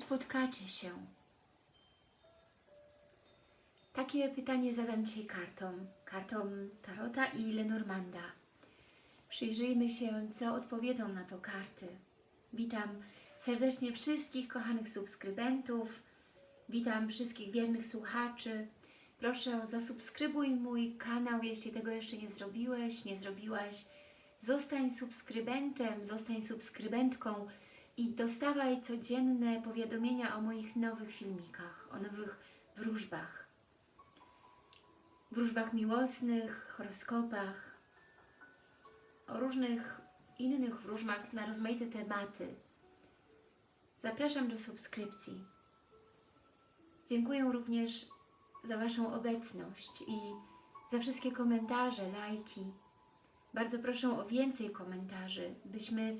spotkacie się? Takie pytanie zadam dzisiaj kartom. Kartom Tarota i Lenormanda. Przyjrzyjmy się, co odpowiedzą na to karty. Witam serdecznie wszystkich kochanych subskrybentów. Witam wszystkich wiernych słuchaczy. Proszę, zasubskrybuj mój kanał, jeśli tego jeszcze nie zrobiłeś, nie zrobiłaś. Zostań subskrybentem, zostań subskrybentką i dostawaj codzienne powiadomienia o moich nowych filmikach, o nowych wróżbach. Wróżbach miłosnych, horoskopach, o różnych innych wróżbach na rozmaite tematy. Zapraszam do subskrypcji. Dziękuję również za Waszą obecność i za wszystkie komentarze, lajki. Bardzo proszę o więcej komentarzy, byśmy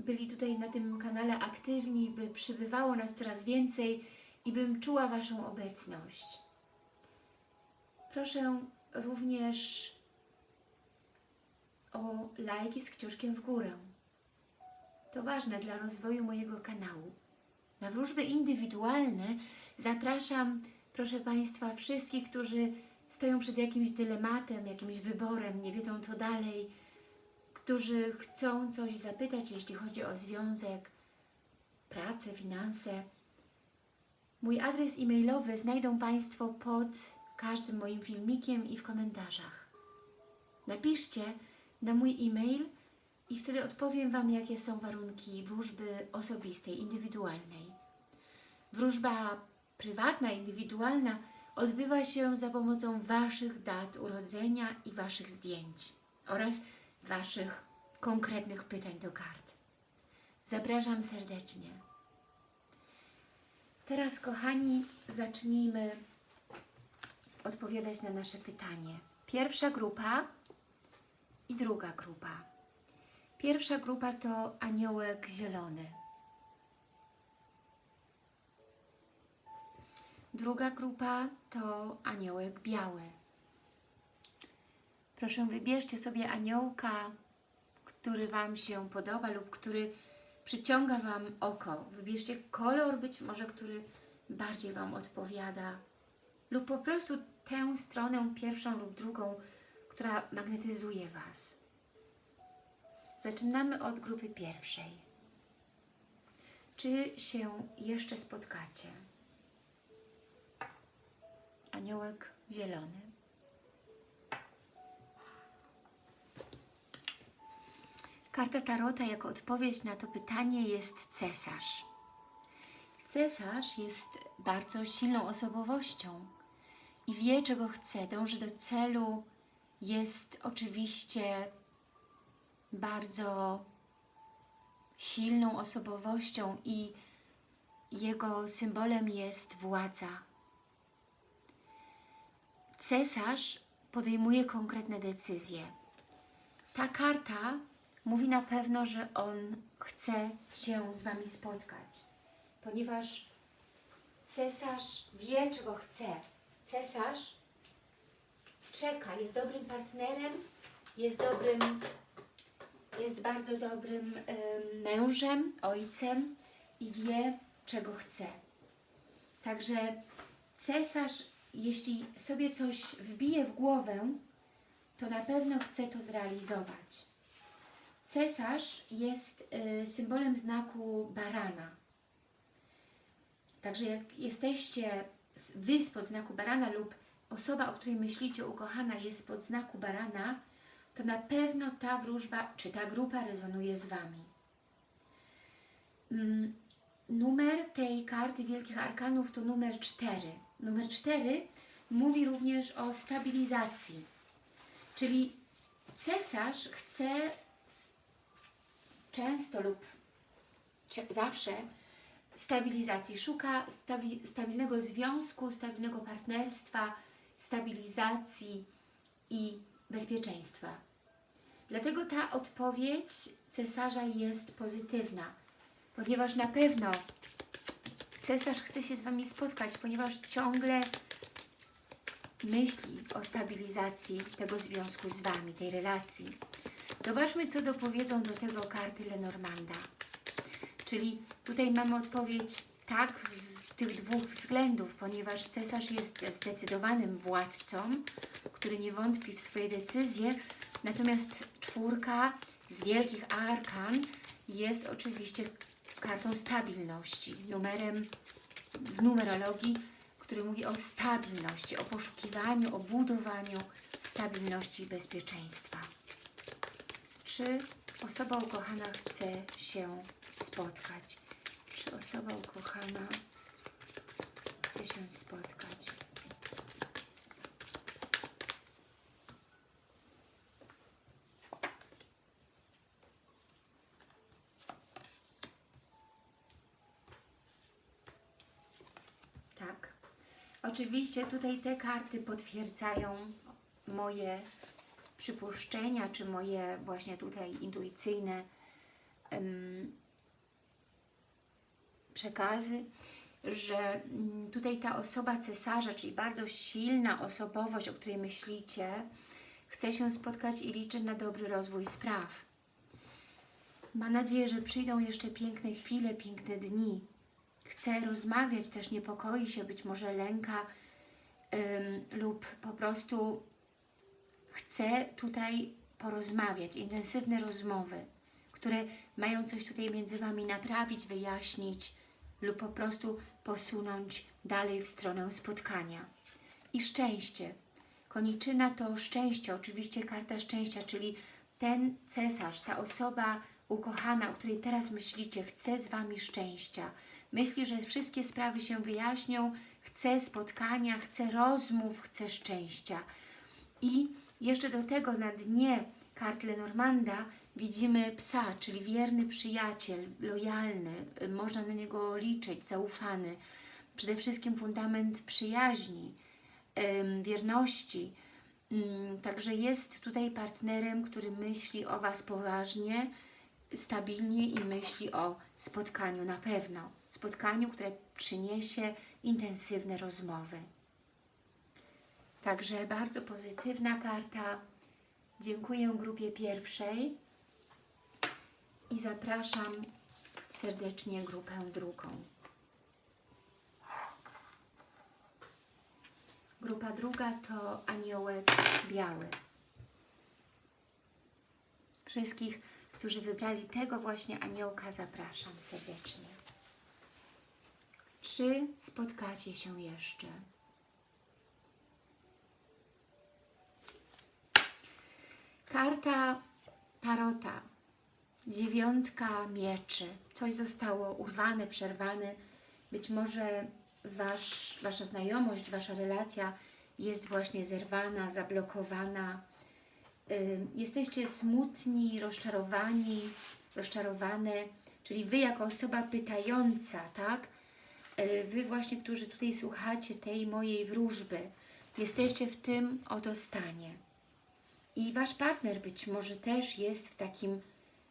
byli tutaj na tym kanale aktywni, by przybywało nas coraz więcej i bym czuła Waszą obecność. Proszę również o lajki z kciuszkiem w górę. To ważne dla rozwoju mojego kanału. Na wróżby indywidualne zapraszam, proszę Państwa, wszystkich, którzy stoją przed jakimś dylematem, jakimś wyborem, nie wiedzą co dalej, którzy chcą coś zapytać, jeśli chodzi o związek, pracę, finanse. Mój adres e-mailowy znajdą Państwo pod każdym moim filmikiem i w komentarzach. Napiszcie na mój e-mail i wtedy odpowiem Wam, jakie są warunki wróżby osobistej, indywidualnej. Wróżba prywatna, indywidualna odbywa się za pomocą Waszych dat urodzenia i Waszych zdjęć oraz Waszych konkretnych pytań do kart. Zapraszam serdecznie. Teraz, kochani, zacznijmy odpowiadać na nasze pytanie. Pierwsza grupa i druga grupa. Pierwsza grupa to aniołek zielony. Druga grupa to aniołek biały. Proszę wybierzcie sobie aniołka, który Wam się podoba lub który przyciąga Wam oko. Wybierzcie kolor być może, który bardziej Wam odpowiada lub po prostu tę stronę pierwszą lub drugą, która magnetyzuje Was. Zaczynamy od grupy pierwszej. Czy się jeszcze spotkacie? Aniołek zielony. Karta Tarota jako odpowiedź na to pytanie jest cesarz. Cesarz jest bardzo silną osobowością i wie, czego chce, dąży do celu, jest oczywiście bardzo silną osobowością i jego symbolem jest władza. Cesarz podejmuje konkretne decyzje. Ta karta mówi na pewno, że on chce się z Wami spotkać, ponieważ cesarz wie, czego chce. Cesarz czeka, jest dobrym partnerem, jest dobrym, jest bardzo dobrym y, mężem, ojcem i wie, czego chce. Także cesarz, jeśli sobie coś wbije w głowę, to na pewno chce to zrealizować. Cesarz jest y, symbolem znaku barana. Także jak jesteście Wy spod znaku barana lub osoba, o której myślicie, ukochana jest pod znaku barana, to na pewno ta wróżba, czy ta grupa rezonuje z Wami. Mm, numer tej karty Wielkich Arkanów to numer 4. Numer 4 mówi również o stabilizacji, czyli cesarz chce często lub zawsze stabilizacji, szuka stabi stabilnego związku, stabilnego partnerstwa, stabilizacji i bezpieczeństwa. Dlatego ta odpowiedź cesarza jest pozytywna, ponieważ na pewno cesarz chce się z Wami spotkać, ponieważ ciągle myśli o stabilizacji tego związku z Wami, tej relacji. Zobaczmy, co dopowiedzą do tego karty Lenormanda. Czyli tutaj mamy odpowiedź tak z tych dwóch względów, ponieważ cesarz jest zdecydowanym władcą, który nie wątpi w swoje decyzje, natomiast czwórka z wielkich arkan jest oczywiście kartą stabilności, numerem w numerologii, który mówi o stabilności, o poszukiwaniu, o budowaniu stabilności i bezpieczeństwa. Czy osoba ukochana chce się spotkać? Czy osoba ukochana chce się spotkać? Tak. Oczywiście tutaj te karty potwierdzają moje przypuszczenia, czy moje właśnie tutaj intuicyjne em, przekazy, że mm, tutaj ta osoba cesarza, czyli bardzo silna osobowość, o której myślicie, chce się spotkać i liczy na dobry rozwój spraw. Ma nadzieję, że przyjdą jeszcze piękne chwile, piękne dni. Chce rozmawiać, też niepokoi się, być może lęka ym, lub po prostu chce tutaj porozmawiać, intensywne rozmowy, które mają coś tutaj między Wami naprawić, wyjaśnić lub po prostu posunąć dalej w stronę spotkania. I szczęście. Koniczyna to szczęście, oczywiście karta szczęścia, czyli ten cesarz, ta osoba ukochana, o której teraz myślicie, chce z Wami szczęścia. Myśli, że wszystkie sprawy się wyjaśnią, chce spotkania, chce rozmów, chce szczęścia. I jeszcze do tego na dnie kart Lenormanda widzimy psa, czyli wierny przyjaciel, lojalny, można na niego liczyć, zaufany. Przede wszystkim fundament przyjaźni, wierności. Ym, Także jest tutaj partnerem, który myśli o Was poważnie, stabilnie i myśli o spotkaniu na pewno. Spotkaniu, które przyniesie intensywne rozmowy. Także bardzo pozytywna karta. Dziękuję grupie pierwszej i zapraszam serdecznie grupę drugą. Grupa druga to aniołek biały. Wszystkich, którzy wybrali tego właśnie aniołka, zapraszam serdecznie. Czy spotkacie się jeszcze? Karta Tarota, dziewiątka mieczy. Coś zostało urwane, przerwane. Być może wasz, Wasza znajomość, Wasza relacja jest właśnie zerwana, zablokowana. Jesteście smutni, rozczarowani, rozczarowane, czyli Wy jako osoba pytająca, tak? Wy właśnie, którzy tutaj słuchacie tej mojej wróżby, jesteście w tym oto stanie. I Wasz partner być może też jest w takim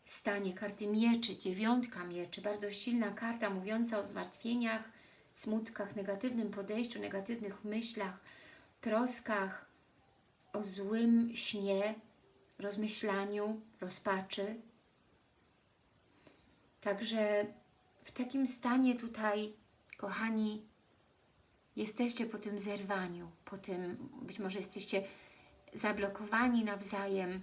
stanie karty mieczy, dziewiątka mieczy, bardzo silna karta mówiąca o zmartwieniach, smutkach, negatywnym podejściu, negatywnych myślach, troskach, o złym śnie, rozmyślaniu, rozpaczy. Także w takim stanie tutaj, kochani, jesteście po tym zerwaniu, po tym, być może jesteście zablokowani nawzajem.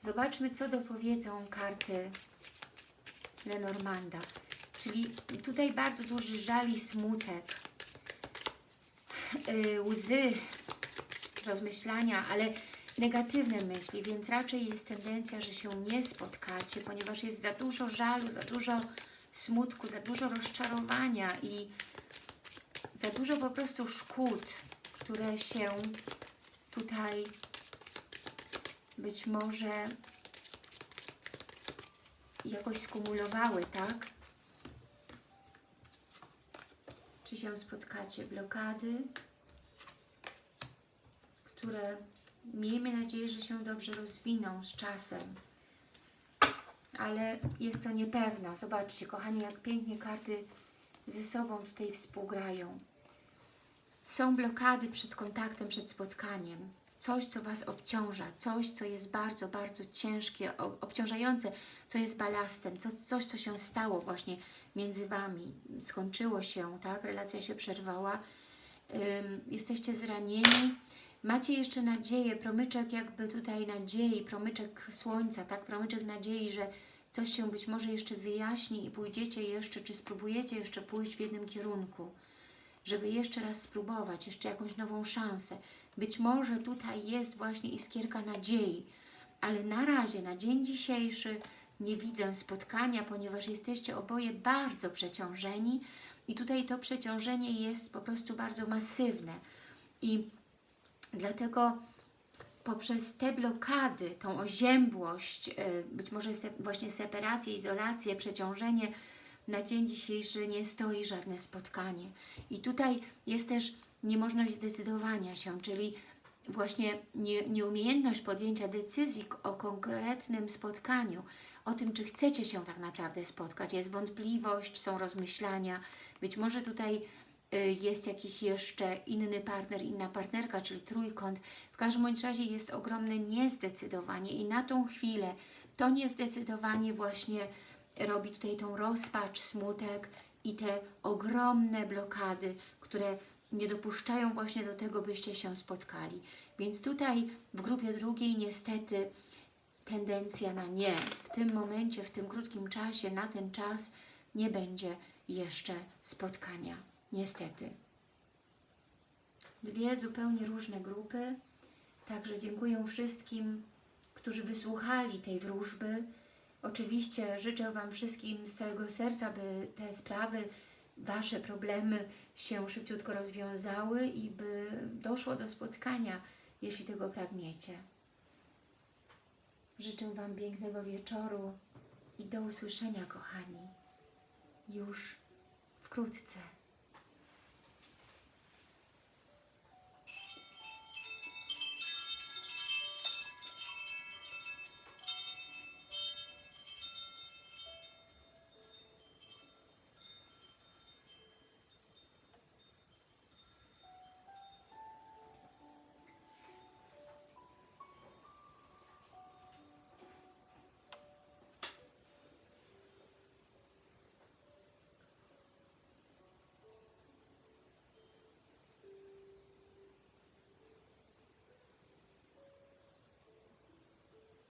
Zobaczmy, co dopowiedzą karty Lenormanda. Czyli tutaj bardzo duży żal i smutek, yy, łzy, rozmyślania, ale negatywne myśli, więc raczej jest tendencja, że się nie spotkacie, ponieważ jest za dużo żalu, za dużo smutku, za dużo rozczarowania i za dużo po prostu szkód, które się tutaj być może jakoś skumulowały, tak? Czy się spotkacie? Blokady, które miejmy nadzieję, że się dobrze rozwiną z czasem. Ale jest to niepewne. Zobaczcie, kochani, jak pięknie karty ze sobą tutaj współgrają. Są blokady przed kontaktem, przed spotkaniem. coś, co Was obciąża, coś, co jest bardzo, bardzo ciężkie, obciążające, co jest balastem, co, coś, co się stało właśnie między Wami, skończyło się, tak, relacja się przerwała, Ym, jesteście zranieni, macie jeszcze nadzieję, promyczek jakby tutaj nadziei, promyczek słońca, tak, promyczek nadziei, że coś się być może jeszcze wyjaśni i pójdziecie jeszcze, czy spróbujecie jeszcze pójść w jednym kierunku, żeby jeszcze raz spróbować, jeszcze jakąś nową szansę. Być może tutaj jest właśnie iskierka nadziei, ale na razie, na dzień dzisiejszy nie widzę spotkania, ponieważ jesteście oboje bardzo przeciążeni i tutaj to przeciążenie jest po prostu bardzo masywne i dlatego poprzez te blokady, tą oziębłość, y, być może se, właśnie separację, izolację, przeciążenie, na dzień dzisiejszy nie stoi żadne spotkanie. I tutaj jest też niemożność zdecydowania się, czyli właśnie nie, nieumiejętność podjęcia decyzji o konkretnym spotkaniu, o tym, czy chcecie się tak naprawdę spotkać. Jest wątpliwość, są rozmyślania. Być może tutaj y, jest jakiś jeszcze inny partner, inna partnerka, czyli trójkąt. W każdym bądź razie jest ogromne niezdecydowanie i na tą chwilę to niezdecydowanie właśnie robi tutaj tą rozpacz, smutek i te ogromne blokady, które nie dopuszczają właśnie do tego, byście się spotkali. Więc tutaj w grupie drugiej niestety tendencja na nie. W tym momencie, w tym krótkim czasie, na ten czas nie będzie jeszcze spotkania. Niestety. Dwie zupełnie różne grupy. Także dziękuję wszystkim, którzy wysłuchali tej wróżby. Oczywiście życzę Wam wszystkim z całego serca, by te sprawy, Wasze problemy się szybciutko rozwiązały i by doszło do spotkania, jeśli tego pragniecie. Życzę Wam pięknego wieczoru i do usłyszenia, kochani, już wkrótce.